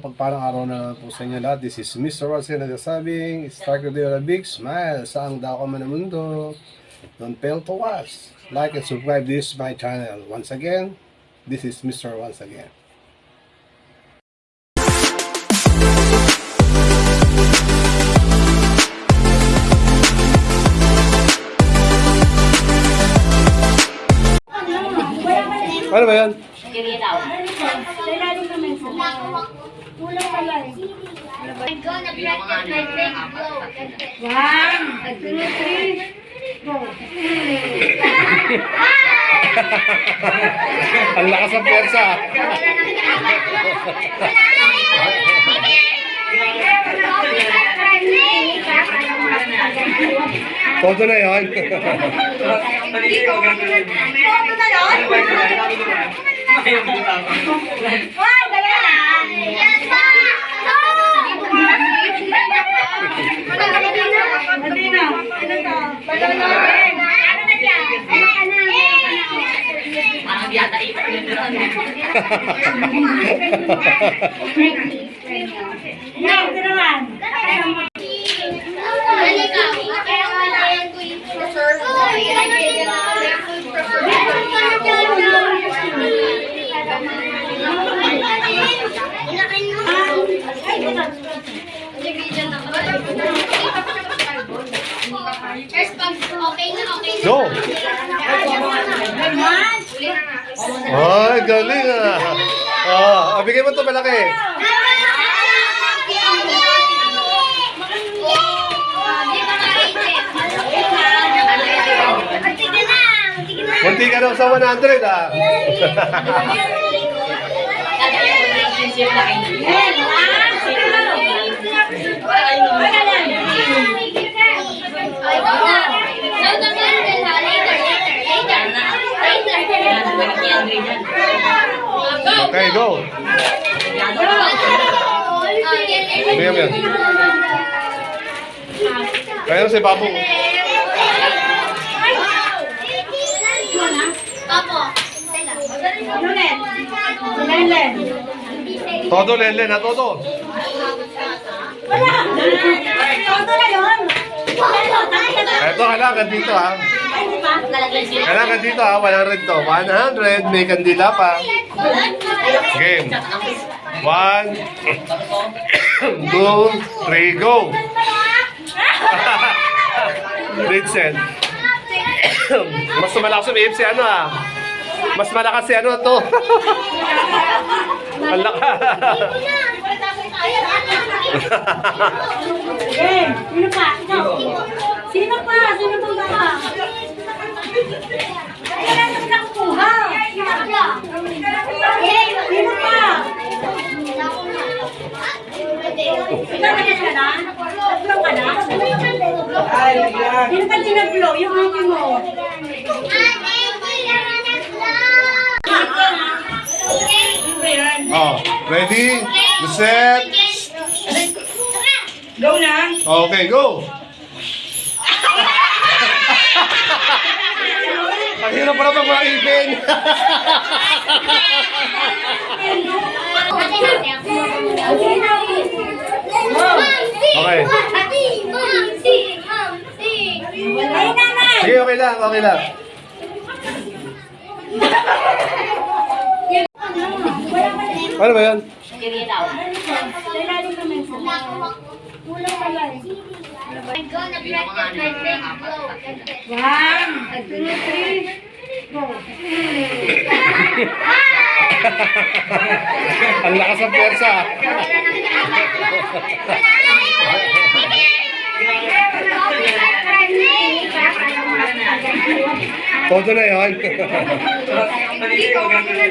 Pagparang araw na po sa inyo lahat. This is Mr. Watson nagsasabing, start your day with a big smile. Saan daw ka man mundo. Don't fail to watch. Like and subscribe this my channel. Once again, this is Mr. Once again. Ano ba yan? I'm gonna practice my big blow. One, two, three, go. Ang lakas ng pwersa. Todo na yun. Toto na yun? Ay, dala na. Madina. Ano to? Balolorin. Ano na dyan? Yan, ito naman. First pag okay na, okay na. Go! Ay, galing ah. Ah, bigay mo to malaki. Munti ka daw sa 100 ah. Okay, go. Bigyan mo yan. Kaya si Papo. Papo. Ulit? Lelen. Todo, Lele, na todo. Wala. Toto na yun. Eto, kailangan dito ha. Ay, di ba? Kailangan dito ha, 100 to. 100, may kandila pa. Game. One, two, three, go. Ritzel. Mas malakas sa si ano ah. Mas malakas si ano to. Ang lakas. Sino pa? Sino pa? Sino pa wala. Sino pa? Sino pa tinablo? Yung ate mo. Oh, ready? Set. Go na. Okay, go. Ang hirap pala pag mga ipin. Okay. Sige, okay lang, okay lang. Ano ba yan? One, two, three. Ang lakas ng pwersa. Todo na yun. Toto na yun?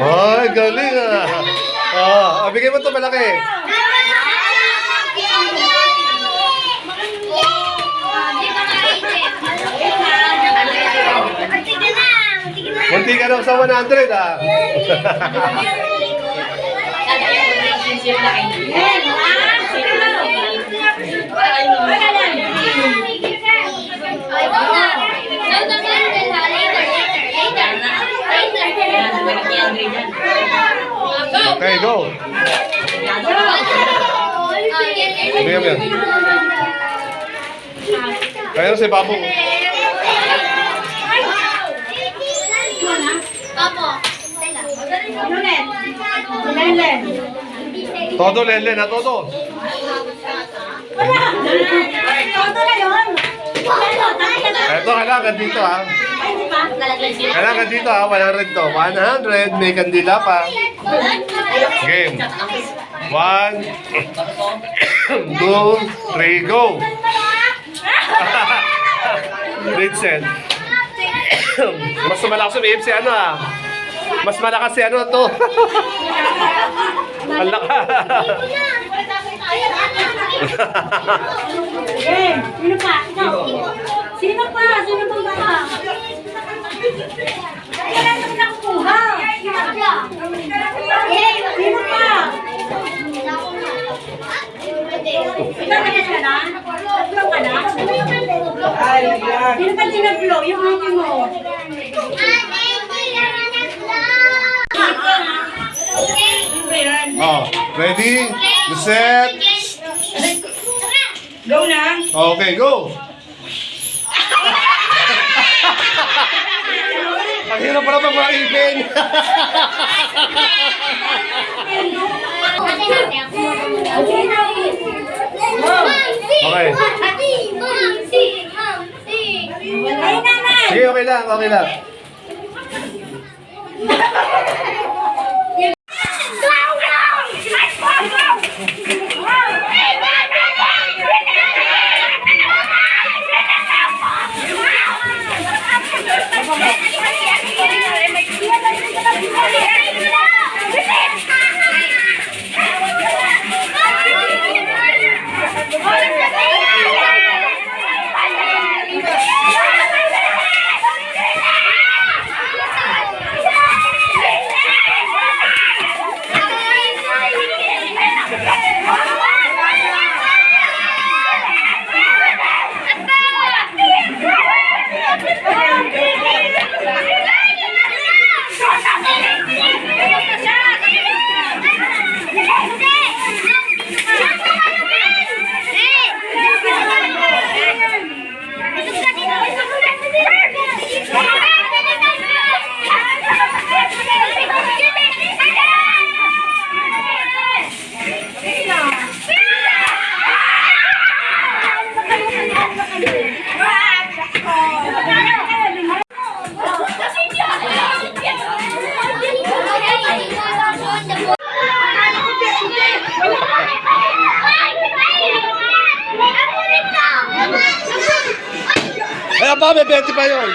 Ay, galing ah. Ah, ah, bigay mo to malaki. Munti ka daw sa 100 ah. Okay, go. Mo yan. Kaya si Papo. Papo. Ulit? Lelen. Todo lele na todo. Wala. Toto na yun. Eto, kailangan dito ah. Kailangan dito ah, 100 to. 100, may kandila pa. Game. 1, 2, 3, go! Set. Mas malakas yung si ano ah. Mas malakas si ano to. Ang lakas. Sino pa? Ikaw. Sino pa? Sino pa Wala naman nakukuha. Sino pa? Sino pa? Ikaw na ka na? Tatlo ka na? Sino pa tinaglo? Yung ate mo. Oh, ready? Set. Go na. Okay, go! Ang hirap pala pag mga ipin. Okay. Sige, okay lang, okay lang. Ay, pa, may 20 pa yun.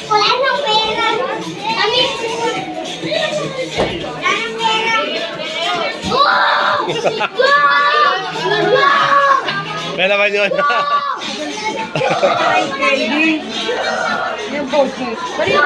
Wala nang pera. Ай, Кэйли. Не бойся. Смотри,